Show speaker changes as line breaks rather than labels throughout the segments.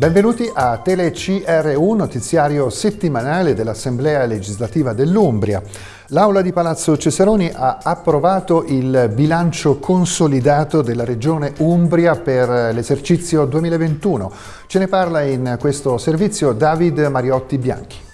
Benvenuti a TeleCRU, notiziario settimanale dell'Assemblea legislativa dell'Umbria. L'Aula di Palazzo Cesaroni ha approvato il bilancio consolidato della Regione Umbria per l'esercizio 2021. Ce ne parla in questo servizio David Mariotti Bianchi.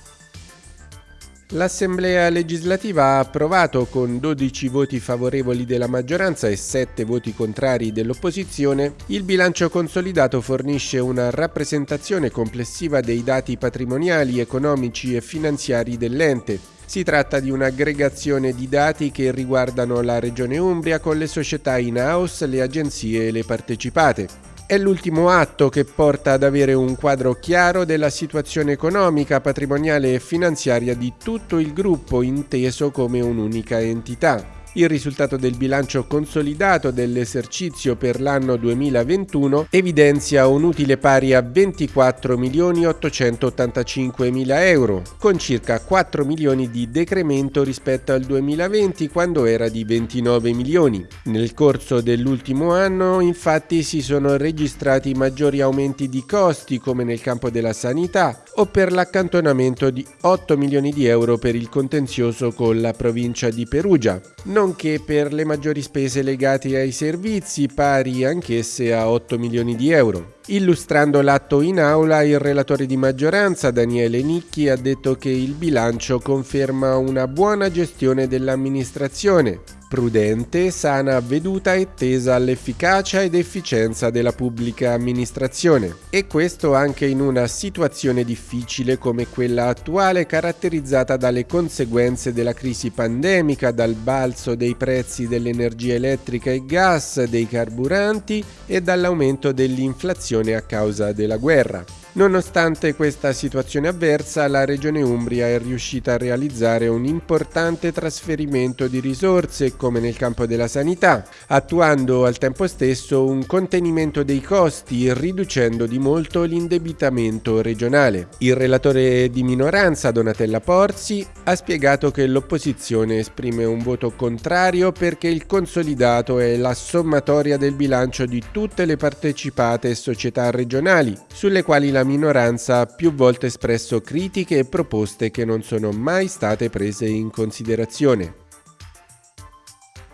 L'Assemblea legislativa ha approvato con 12 voti favorevoli della maggioranza e 7 voti contrari dell'opposizione, il bilancio consolidato fornisce una rappresentazione complessiva dei dati patrimoniali, economici e finanziari dell'ente. Si tratta di un'aggregazione di dati che riguardano la Regione Umbria con le società in-house, le agenzie e le partecipate. È l'ultimo atto che porta ad avere un quadro chiaro della situazione economica, patrimoniale e finanziaria di tutto il gruppo inteso come un'unica entità. Il risultato del bilancio consolidato dell'esercizio per l'anno 2021 evidenzia un utile pari a 24 milioni 885 mila euro, con circa 4 milioni di decremento rispetto al 2020 quando era di 29 milioni. Nel corso dell'ultimo anno infatti si sono registrati maggiori aumenti di costi come nel campo della sanità o per l'accantonamento di 8 milioni di euro per il contenzioso con la provincia di Perugia, nonché per le maggiori spese legate ai servizi pari anch'esse a 8 milioni di euro. Illustrando l'atto in aula, il relatore di maggioranza Daniele Nicchi ha detto che il bilancio conferma una buona gestione dell'amministrazione, prudente, sana, veduta e tesa all'efficacia ed efficienza della pubblica amministrazione. E questo anche in una situazione difficile come quella attuale caratterizzata dalle conseguenze della crisi pandemica, dal balzo dei prezzi dell'energia elettrica e gas, dei carburanti e dall'aumento dell'inflazione a causa della guerra. Nonostante questa situazione avversa, la Regione Umbria è riuscita a realizzare un importante trasferimento di risorse come nel campo della sanità, attuando al tempo stesso un contenimento dei costi riducendo di molto l'indebitamento regionale. Il relatore di minoranza Donatella Porzi ha spiegato che l'opposizione esprime un voto contrario perché il consolidato è la sommatoria del bilancio di tutte le partecipate società regionali, sulle quali la minoranza ha più volte espresso critiche e proposte che non sono mai state prese in considerazione.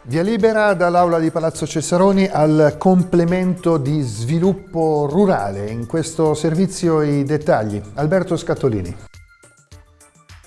Via libera dall'Aula di Palazzo Cesaroni al complemento di sviluppo rurale. In questo servizio i dettagli. Alberto Scattolini.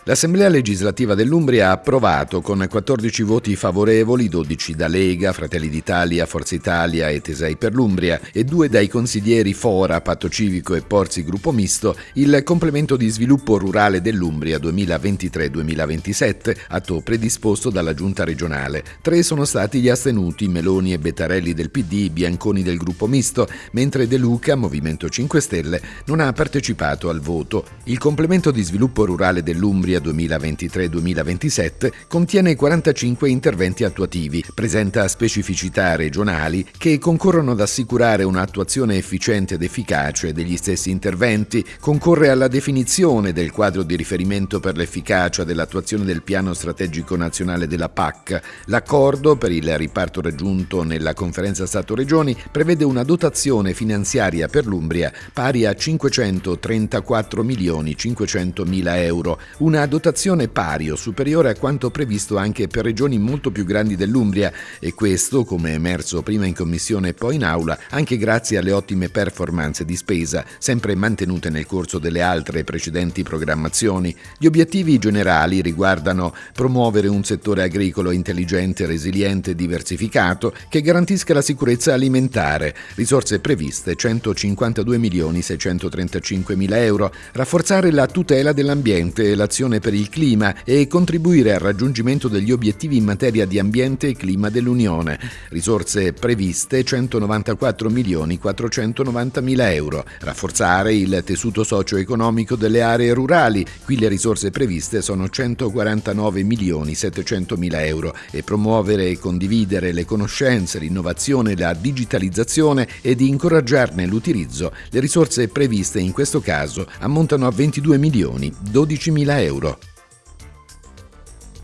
L'Assemblea legislativa dell'Umbria ha approvato con 14 voti favorevoli, 12 da Lega, Fratelli d'Italia, Forza Italia e Tesei per l'Umbria e due dai consiglieri Fora, Patto Civico e Porzi Gruppo Misto, il complemento di sviluppo rurale dell'Umbria 2023-2027, atto predisposto dalla Giunta regionale. Tre sono stati gli astenuti, Meloni e Bettarelli del PD, Bianconi del Gruppo Misto, mentre De Luca, Movimento 5 Stelle, non ha partecipato al voto. Il complemento di sviluppo rurale dell'Umbria finanziaria 2023-2027 contiene 45 interventi attuativi, presenta specificità regionali che concorrono ad assicurare un'attuazione efficiente ed efficace degli stessi interventi, concorre alla definizione del quadro di riferimento per l'efficacia dell'attuazione del piano strategico nazionale della PAC. L'accordo per il riparto raggiunto nella conferenza Stato-Regioni prevede una dotazione finanziaria per l'Umbria pari a 534 milioni 500 mila euro, una dotazione pari o superiore a quanto previsto anche per regioni molto più grandi dell'Umbria e questo, come emerso prima in commissione e poi in aula, anche grazie alle ottime performance di spesa, sempre mantenute nel corso delle altre precedenti programmazioni. Gli obiettivi generali riguardano promuovere un settore agricolo intelligente, resiliente e diversificato che garantisca la sicurezza alimentare, risorse previste 152 milioni 635 mila euro, rafforzare la tutela dell'ambiente e l'azione Commissione per il clima e contribuire al raggiungimento degli obiettivi in materia di ambiente e clima dell'Unione. Risorse previste 194 milioni 490 mila euro. Rafforzare il tessuto socio-economico delle aree rurali. Qui le risorse previste sono 149 milioni 700 mila euro e promuovere e condividere le conoscenze, l'innovazione la digitalizzazione e di incoraggiarne l'utilizzo. Le risorse previste in questo caso ammontano a 22 milioni 12 mila euro.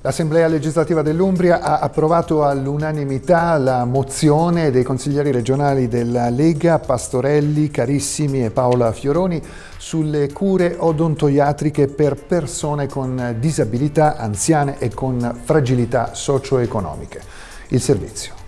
L'Assemblea legislativa dell'Umbria ha approvato all'unanimità la mozione dei consiglieri regionali della Lega, Pastorelli, Carissimi e Paola Fioroni sulle cure odontoiatriche per persone con disabilità, anziane e con fragilità socio-economiche. Il servizio.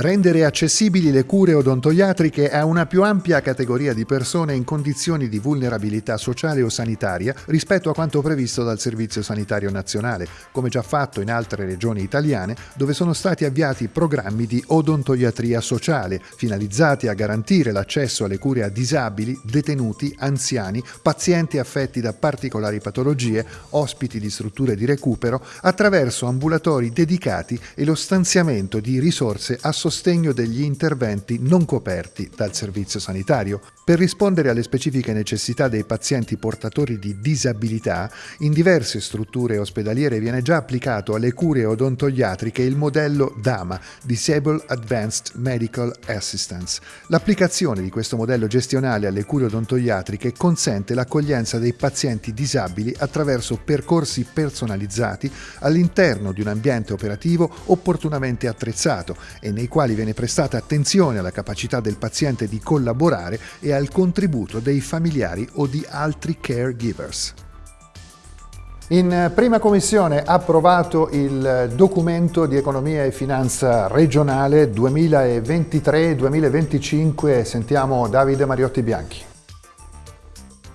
Rendere accessibili le cure odontoiatriche a una più ampia categoria di persone in condizioni di vulnerabilità sociale o sanitaria rispetto a quanto previsto dal Servizio Sanitario Nazionale, come già fatto in altre regioni italiane dove sono stati avviati programmi di odontoiatria sociale finalizzati a garantire l'accesso alle cure a disabili, detenuti, anziani, pazienti affetti da particolari patologie, ospiti di strutture di recupero, attraverso ambulatori dedicati e lo stanziamento di risorse associate sostegno degli interventi non coperti dal servizio sanitario. Per rispondere alle specifiche necessità dei pazienti portatori di disabilità, in diverse strutture ospedaliere viene già applicato alle cure odontoiatriche il modello DAMA, Disable Advanced Medical Assistance. L'applicazione di questo modello gestionale alle cure odontoiatriche consente l'accoglienza dei pazienti disabili attraverso percorsi personalizzati all'interno di un ambiente operativo opportunamente attrezzato e nei quali viene prestata attenzione alla capacità del paziente di collaborare e al contributo dei familiari o di altri caregivers. In prima commissione approvato il documento di economia e finanza regionale 2023-2025. Sentiamo Davide Mariotti Bianchi.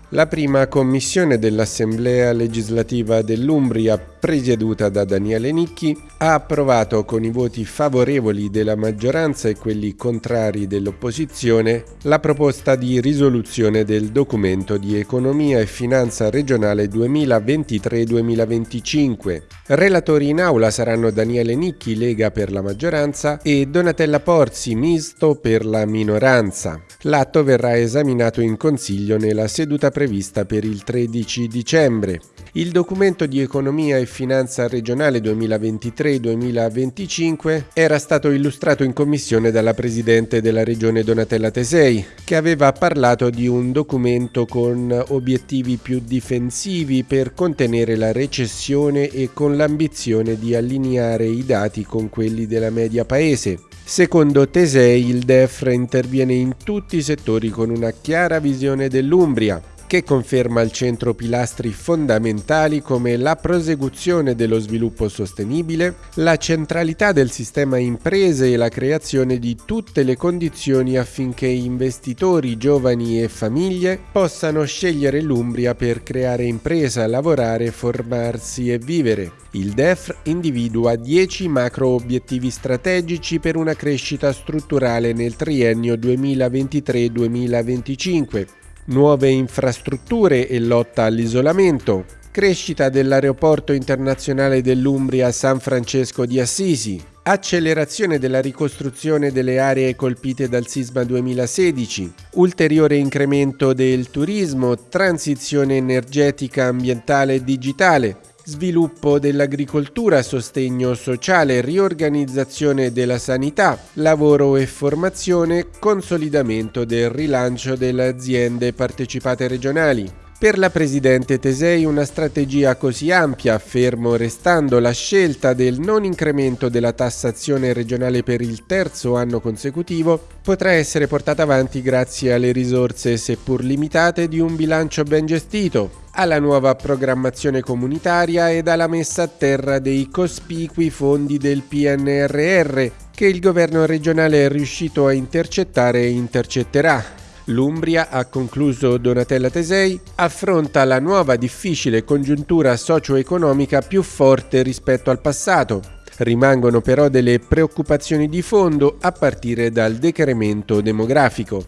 La prima commissione dell'Assemblea legislativa dell'Umbria presieduta da Daniele Nicchi, ha approvato con i voti favorevoli della maggioranza e quelli contrari dell'opposizione la proposta di risoluzione del documento di economia e finanza regionale 2023-2025. Relatori in aula saranno Daniele Nicchi, Lega per la maggioranza, e Donatella Porzi, Misto per la minoranza. L'atto verrà esaminato in Consiglio nella seduta prevista per il 13 dicembre. Il documento di economia e finanza regionale 2023-2025 era stato illustrato in commissione dalla Presidente della Regione Donatella Tesei, che aveva parlato di un documento con obiettivi più difensivi per contenere la recessione e con l'ambizione di allineare i dati con quelli della media paese. Secondo Tesei il DEFR interviene in tutti i settori con una chiara visione dell'Umbria, che conferma al centro pilastri fondamentali come la prosecuzione dello sviluppo sostenibile, la centralità del sistema imprese e la creazione di tutte le condizioni affinché investitori, giovani e famiglie possano scegliere l'Umbria per creare impresa, lavorare, formarsi e vivere. Il DEF individua 10 macro obiettivi strategici per una crescita strutturale nel triennio 2023-2025 nuove infrastrutture e lotta all'isolamento, crescita dell'aeroporto internazionale dell'Umbria San Francesco di Assisi, accelerazione della ricostruzione delle aree colpite dal sisma 2016, ulteriore incremento del turismo, transizione energetica, ambientale e digitale, sviluppo dell'agricoltura, sostegno sociale, riorganizzazione della sanità, lavoro e formazione, consolidamento del rilancio delle aziende partecipate regionali. Per la Presidente Tesei una strategia così ampia, fermo restando la scelta del non incremento della tassazione regionale per il terzo anno consecutivo, potrà essere portata avanti grazie alle risorse, seppur limitate, di un bilancio ben gestito, alla nuova programmazione comunitaria ed alla messa a terra dei cospicui fondi del PNRR che il governo regionale è riuscito a intercettare e intercetterà. L'Umbria, ha concluso Donatella Tesei, affronta la nuova difficile congiuntura socio-economica più forte rispetto al passato. Rimangono però delle preoccupazioni di fondo a partire dal decremento demografico.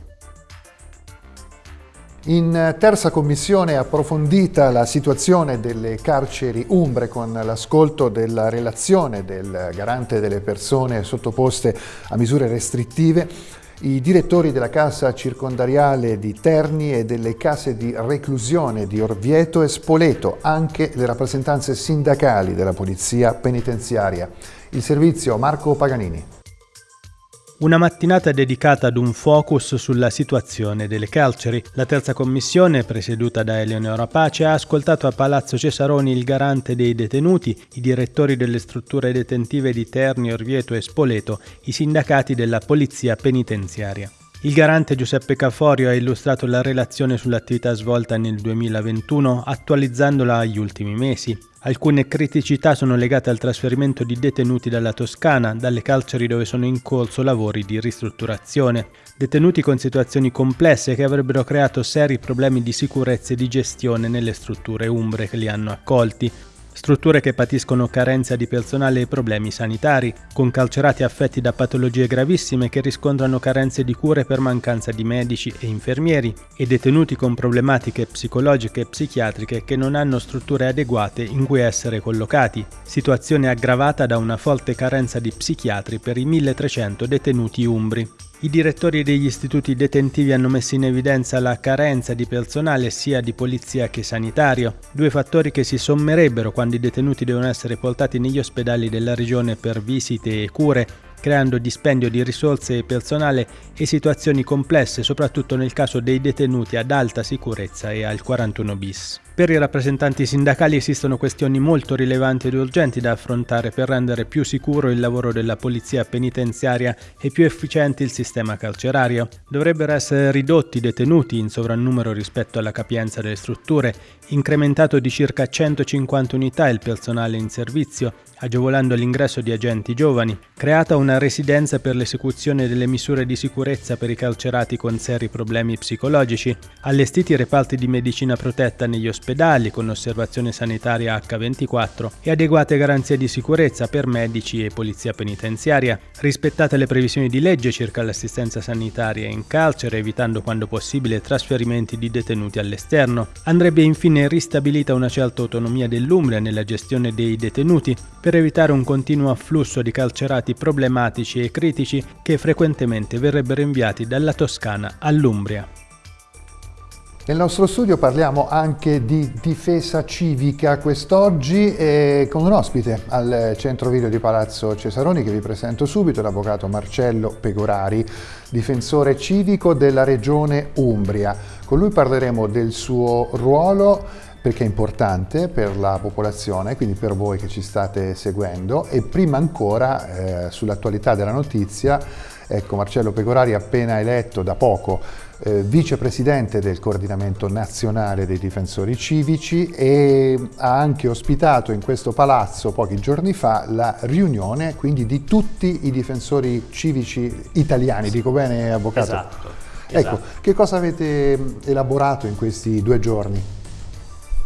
In terza commissione approfondita la situazione delle carceri umbre con l'ascolto della relazione del garante delle persone sottoposte a misure restrittive i direttori della casa circondariale di Terni e delle case di reclusione di Orvieto e Spoleto, anche le rappresentanze sindacali della Polizia Penitenziaria. Il servizio Marco Paganini.
Una mattinata dedicata ad un focus sulla situazione delle carceri. La terza commissione, presieduta da Eleonora Pace, ha ascoltato a Palazzo Cesaroni il garante dei detenuti, i direttori delle strutture detentive di Terni, Orvieto e Spoleto, i sindacati della Polizia Penitenziaria. Il garante Giuseppe Caforio ha illustrato la relazione sull'attività svolta nel 2021 attualizzandola agli ultimi mesi. Alcune criticità sono legate al trasferimento di detenuti dalla Toscana, dalle carceri dove sono in corso lavori di ristrutturazione. Detenuti con situazioni complesse che avrebbero creato seri problemi di sicurezza e di gestione nelle strutture umbre che li hanno accolti strutture che patiscono carenza di personale e problemi sanitari, con carcerati affetti da patologie gravissime che riscontrano carenze di cure per mancanza di medici e infermieri, e detenuti con problematiche psicologiche e psichiatriche che non hanno strutture adeguate in cui essere collocati, situazione aggravata da una forte carenza di psichiatri per i 1300 detenuti umbri. I direttori degli istituti detentivi hanno messo in evidenza la carenza di personale sia di polizia che sanitario, due fattori che si sommerebbero quando i detenuti devono essere portati negli ospedali della regione per visite e cure creando dispendio di risorse e personale e situazioni complesse, soprattutto nel caso dei detenuti ad alta sicurezza e al 41 bis. Per i rappresentanti sindacali esistono questioni molto rilevanti ed urgenti da affrontare per rendere più sicuro il lavoro della polizia penitenziaria e più efficiente il sistema carcerario. Dovrebbero essere ridotti i detenuti in sovrannumero rispetto alla capienza delle strutture, incrementato di circa 150 unità il personale in servizio, agevolando l'ingresso di agenti giovani, creata una residenza per l'esecuzione delle misure di sicurezza per i carcerati con seri problemi psicologici, allestiti reparti di medicina protetta negli ospedali con osservazione sanitaria H24 e adeguate garanzie di sicurezza per medici e polizia penitenziaria, rispettate le previsioni di legge circa l'assistenza sanitaria in carcere evitando quando possibile trasferimenti di detenuti all'esterno, andrebbe infine ristabilita una certa autonomia dell'Umbria nella gestione dei detenuti per evitare un continuo afflusso di carcerati problematici e critici che frequentemente verrebbero inviati dalla Toscana all'Umbria.
Nel nostro studio parliamo anche di difesa civica quest'oggi con un ospite al centro video di Palazzo Cesaroni che vi presento subito, l'avvocato Marcello Pegorari, difensore civico della regione Umbria. Con lui parleremo del suo ruolo perché è importante per la popolazione, quindi per voi che ci state seguendo e prima ancora eh, sull'attualità della notizia, ecco Marcello Pegorari appena eletto da poco eh, vicepresidente del coordinamento nazionale dei difensori civici e ha anche ospitato in questo palazzo pochi giorni fa la riunione quindi di tutti i difensori civici italiani, dico bene avvocato?
Esatto.
Ecco,
esatto.
che cosa avete elaborato in questi due giorni?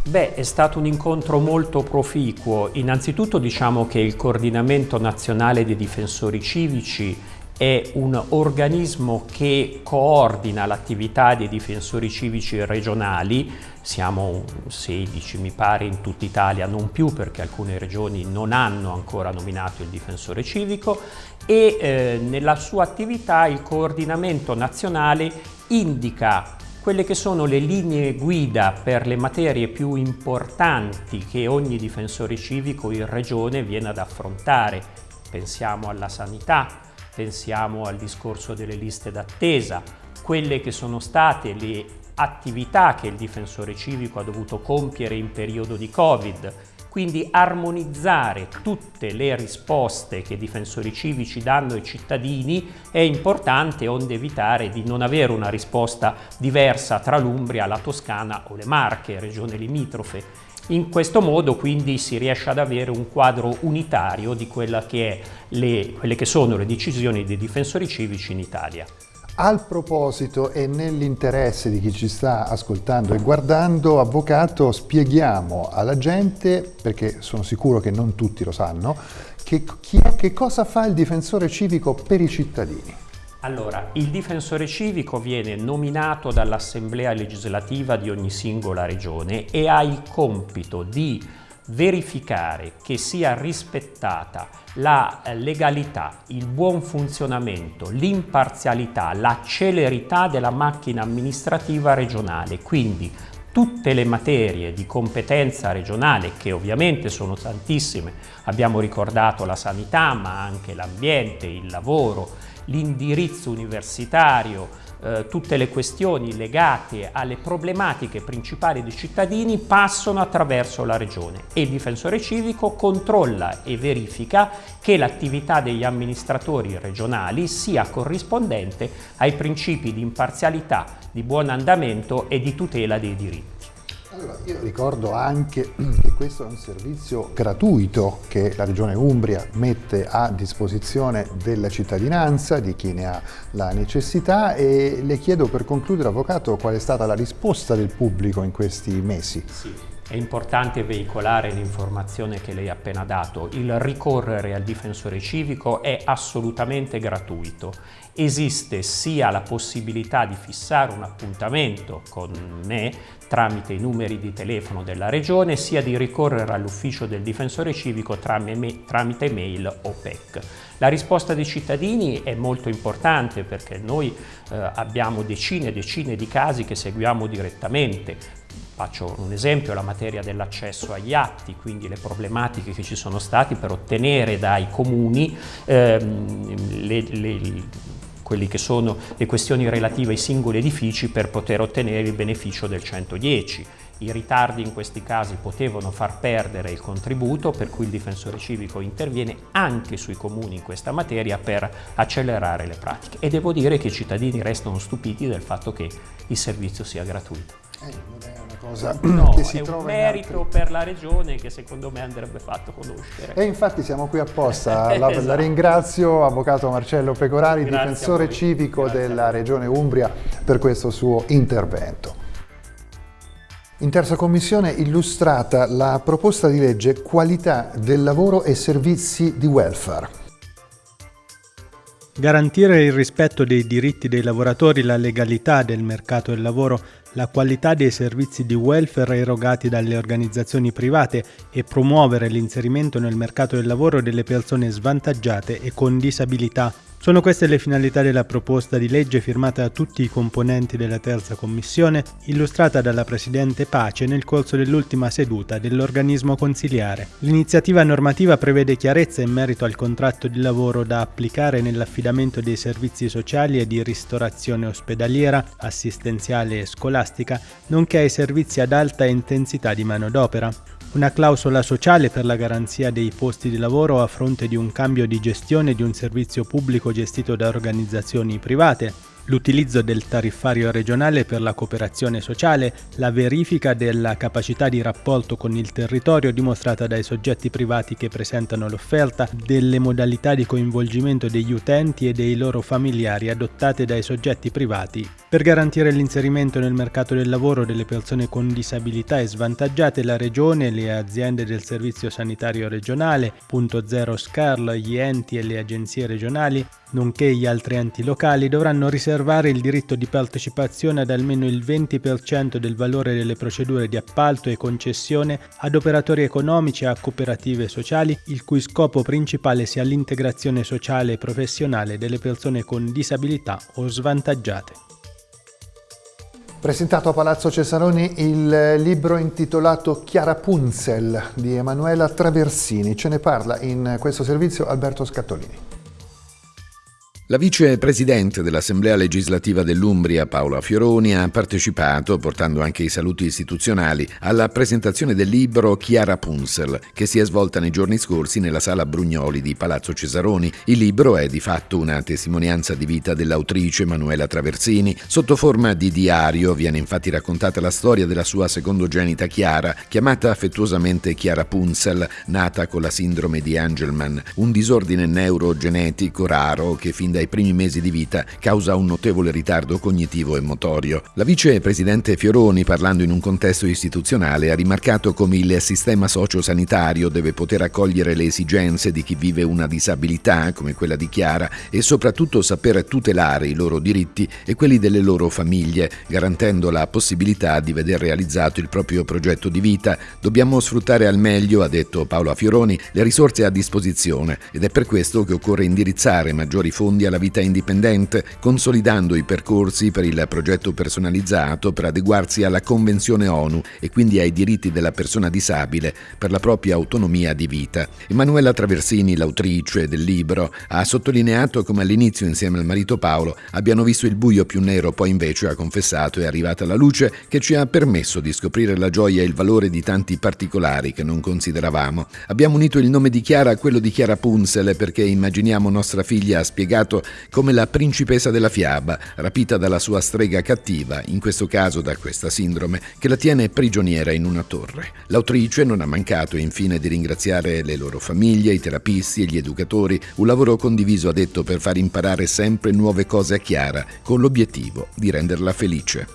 Beh, è stato un incontro molto proficuo. Innanzitutto diciamo che il Coordinamento Nazionale dei Difensori Civici è un organismo che coordina l'attività dei difensori civici regionali, siamo 16 mi pare in tutta Italia, non più perché alcune regioni non hanno ancora nominato il difensore civico e eh, nella sua attività il coordinamento nazionale indica quelle che sono le linee guida per le materie più importanti che ogni difensore civico in regione viene ad affrontare. Pensiamo alla sanità, pensiamo al discorso delle liste d'attesa, quelle che sono state le attività che il difensore civico ha dovuto compiere in periodo di Covid, quindi armonizzare tutte le risposte che i difensori civici danno ai cittadini è importante onde evitare di non avere una risposta diversa tra l'Umbria, la Toscana o le Marche, regione limitrofe. In questo modo quindi si riesce ad avere un quadro unitario di che le, quelle che sono le decisioni dei difensori civici in Italia.
Al proposito e nell'interesse di chi ci sta ascoltando e guardando, Avvocato, spieghiamo alla gente, perché sono sicuro che non tutti lo sanno, che, è, che cosa fa il difensore civico per i cittadini.
Allora, il difensore civico viene nominato dall'Assemblea legislativa di ogni singola regione e ha il compito di verificare che sia rispettata la legalità, il buon funzionamento, l'imparzialità, la celerità della macchina amministrativa regionale, quindi tutte le materie di competenza regionale, che ovviamente sono tantissime, abbiamo ricordato la sanità, ma anche l'ambiente, il lavoro, l'indirizzo universitario, eh, tutte le questioni legate alle problematiche principali dei cittadini passano attraverso la Regione e il difensore civico controlla e verifica che l'attività degli amministratori regionali sia corrispondente ai principi di imparzialità, di buon andamento e di tutela dei diritti.
Allora, io ricordo anche che questo è un servizio gratuito che la Regione Umbria mette a disposizione della cittadinanza, di chi ne ha la necessità e le chiedo per concludere, Avvocato, qual è stata la risposta del pubblico in questi mesi?
Sì. È importante veicolare l'informazione che lei ha appena dato. Il ricorrere al difensore civico è assolutamente gratuito. Esiste sia la possibilità di fissare un appuntamento con me tramite i numeri di telefono della regione, sia di ricorrere all'ufficio del difensore civico tramite mail o PEC. La risposta dei cittadini è molto importante perché noi eh, abbiamo decine e decine di casi che seguiamo direttamente, Faccio un esempio, la materia dell'accesso agli atti, quindi le problematiche che ci sono state per ottenere dai comuni ehm, le, le, quelli che sono le questioni relative ai singoli edifici per poter ottenere il beneficio del 110. I ritardi in questi casi potevano far perdere il contributo, per cui il difensore civico interviene anche sui comuni in questa materia per accelerare le pratiche. E devo dire che i cittadini restano stupiti del fatto che il servizio sia gratuito.
Eh, cosa
no, che si è trova un merito per la regione che secondo me andrebbe fatto conoscere.
E infatti siamo qui apposta, la, esatto. la ringrazio Avvocato Marcello Pecorari, Grazie difensore civico Grazie della regione Umbria per questo suo intervento. In terza commissione illustrata la proposta di legge Qualità del lavoro e servizi di welfare.
Garantire il rispetto dei diritti dei lavoratori, la legalità del mercato del lavoro la qualità dei servizi di welfare erogati dalle organizzazioni private e promuovere l'inserimento nel mercato del lavoro delle persone svantaggiate e con disabilità sono queste le finalità della proposta di legge firmata da tutti i componenti della terza commissione, illustrata dalla Presidente Pace nel corso dell'ultima seduta dell'organismo consiliare. L'iniziativa normativa prevede chiarezza in merito al contratto di lavoro da applicare nell'affidamento dei servizi sociali e di ristorazione ospedaliera, assistenziale e scolastica, nonché ai servizi ad alta intensità di manodopera. Una clausola sociale per la garanzia dei posti di lavoro a fronte di un cambio di gestione di un servizio pubblico gestito da organizzazioni private, l'utilizzo del tariffario regionale per la cooperazione sociale, la verifica della capacità di rapporto con il territorio dimostrata dai soggetti privati che presentano l'offerta, delle modalità di coinvolgimento degli utenti e dei loro familiari adottate dai soggetti privati. Per garantire l'inserimento nel mercato del lavoro delle persone con disabilità e svantaggiate la Regione, le aziende del Servizio Sanitario Regionale, Punto Zero SCARL, gli enti e le agenzie regionali nonché gli altri enti locali, dovranno riservare il diritto di partecipazione ad almeno il 20% del valore delle procedure di appalto e concessione ad operatori economici e a cooperative sociali, il cui scopo principale sia l'integrazione sociale e professionale delle persone con disabilità o svantaggiate.
Presentato a Palazzo Cesaroni il libro intitolato Chiara Punzel di Emanuela Traversini. Ce ne parla in questo servizio Alberto Scattolini.
La vicepresidente dell'Assemblea legislativa dell'Umbria, Paola Fioroni, ha partecipato, portando anche i saluti istituzionali, alla presentazione del libro Chiara Punzel, che si è svolta nei giorni scorsi nella sala Brugnoli di Palazzo Cesaroni. Il libro è di fatto una testimonianza di vita dell'autrice Manuela Traversini. Sotto forma di diario viene infatti raccontata la storia della sua secondogenita Chiara, chiamata affettuosamente Chiara Punzel, nata con la sindrome di Angelman, un disordine neurogenetico raro che fin da dai primi mesi di vita causa un notevole ritardo cognitivo e motorio. La vicepresidente Fioroni, parlando in un contesto istituzionale, ha rimarcato come il sistema sociosanitario deve poter accogliere le esigenze di chi vive una disabilità come quella di Chiara e soprattutto saper tutelare i loro diritti e quelli delle loro famiglie, garantendo la possibilità di veder realizzato il proprio progetto di vita. Dobbiamo sfruttare al meglio, ha detto Paolo Fioroni, le risorse a disposizione ed è per questo che occorre indirizzare maggiori fondi alla vita indipendente, consolidando i percorsi per il progetto personalizzato per adeguarsi alla Convenzione ONU e quindi ai diritti della persona disabile per la propria autonomia di vita. Emanuela Traversini, l'autrice del libro, ha sottolineato come all'inizio insieme al marito Paolo abbiano visto il buio più nero, poi invece ha confessato è arrivata la luce che ci ha permesso di scoprire la gioia e il valore di tanti particolari che non consideravamo. Abbiamo unito il nome di Chiara a quello di Chiara Punzel perché immaginiamo nostra figlia ha spiegato come la principessa della fiaba, rapita dalla sua strega cattiva, in questo caso da questa sindrome, che la tiene prigioniera in una torre. L'autrice non ha mancato infine di ringraziare le loro famiglie, i terapisti e gli educatori, un lavoro condiviso ha detto per far imparare sempre nuove cose a Chiara, con l'obiettivo di renderla felice.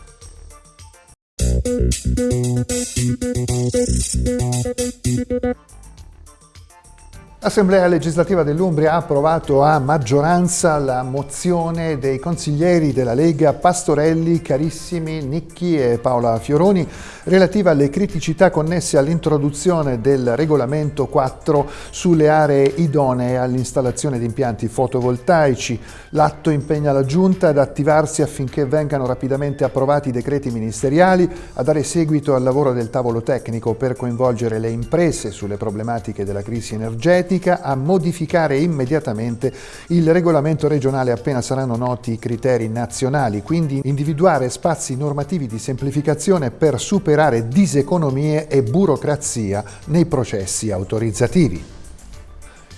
L'Assemblea legislativa dell'Umbria ha approvato a maggioranza la mozione dei consiglieri della Lega Pastorelli, Carissimi, Nicchi e Paola Fioroni relativa alle criticità connesse all'introduzione del regolamento 4 sulle aree idonee all'installazione di impianti fotovoltaici. L'atto impegna la Giunta ad attivarsi affinché vengano rapidamente approvati i decreti ministeriali, a dare seguito al lavoro del tavolo tecnico per coinvolgere le imprese sulle problematiche della crisi energetica politica a modificare immediatamente il regolamento regionale appena saranno noti i criteri nazionali, quindi individuare spazi normativi di semplificazione per superare diseconomie e burocrazia nei processi autorizzativi.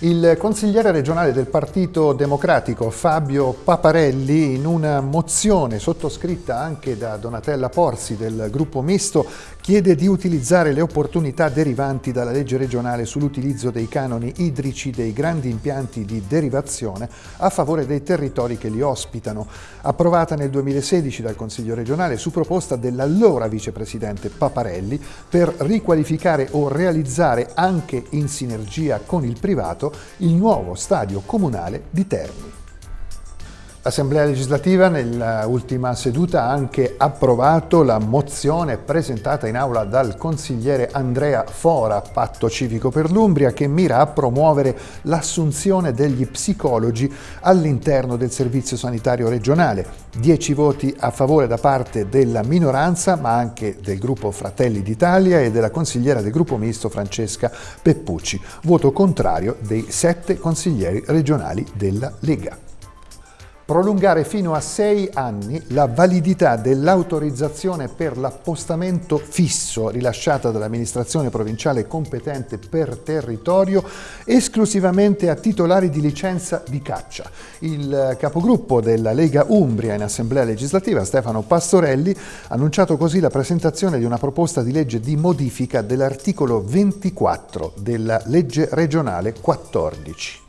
Il consigliere regionale del Partito Democratico Fabio Paparelli in una mozione sottoscritta anche da Donatella Porzi del gruppo misto chiede di utilizzare le opportunità derivanti dalla legge regionale sull'utilizzo dei canoni idrici dei grandi impianti di derivazione a favore dei territori che li ospitano, approvata nel 2016 dal Consiglio regionale su proposta dell'allora vicepresidente Paparelli per riqualificare o realizzare anche in sinergia con il privato il nuovo stadio comunale di Terni. L'Assemblea legislativa nell'ultima seduta ha anche approvato la mozione presentata in aula dal consigliere Andrea Fora, Patto Civico per l'Umbria, che mira a promuovere l'assunzione degli psicologi all'interno del Servizio Sanitario Regionale. Dieci voti a favore da parte della minoranza, ma anche del gruppo Fratelli d'Italia e della consigliera del gruppo misto Francesca Peppucci. Voto contrario dei sette consiglieri regionali della Lega prolungare fino a sei anni la validità dell'autorizzazione per l'appostamento fisso rilasciata dall'amministrazione provinciale competente per territorio esclusivamente a titolari di licenza di caccia. Il capogruppo della Lega Umbria in Assemblea legislativa, Stefano Pastorelli, ha annunciato così la presentazione di una proposta di legge di modifica dell'articolo 24 della legge regionale 14.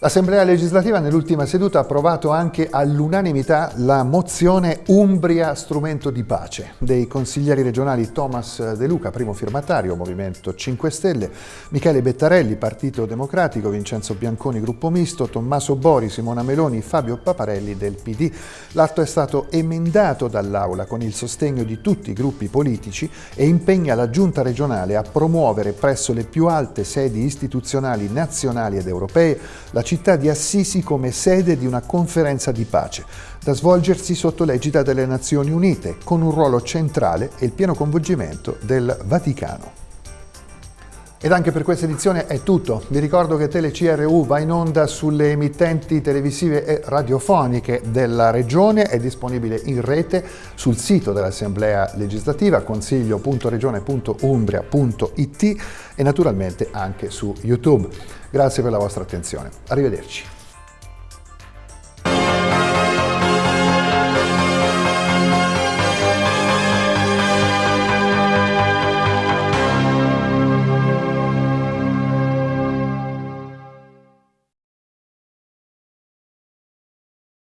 L'Assemblea legislativa nell'ultima seduta ha approvato anche all'unanimità la mozione Umbria strumento di pace dei consiglieri regionali Thomas De Luca, primo firmatario, Movimento 5 Stelle, Michele Bettarelli, Partito Democratico, Vincenzo Bianconi, Gruppo Misto, Tommaso Bori, Simona Meloni, Fabio Paparelli del PD. L'atto è stato emendato dall'Aula con il sostegno di tutti i gruppi politici e impegna la Giunta regionale a promuovere presso le più alte sedi istituzionali nazionali ed europee la città di Assisi come sede di una conferenza di pace, da svolgersi sotto l'egida delle Nazioni Unite, con un ruolo centrale e il pieno coinvolgimento del Vaticano. Ed anche per questa edizione è tutto. Vi ricordo che TeleCRU va in onda sulle emittenti televisive e radiofoniche della Regione, è disponibile in rete sul sito dell'Assemblea legislativa consiglio.regione.umbria.it e naturalmente anche su YouTube. Grazie per la vostra attenzione. Arrivederci.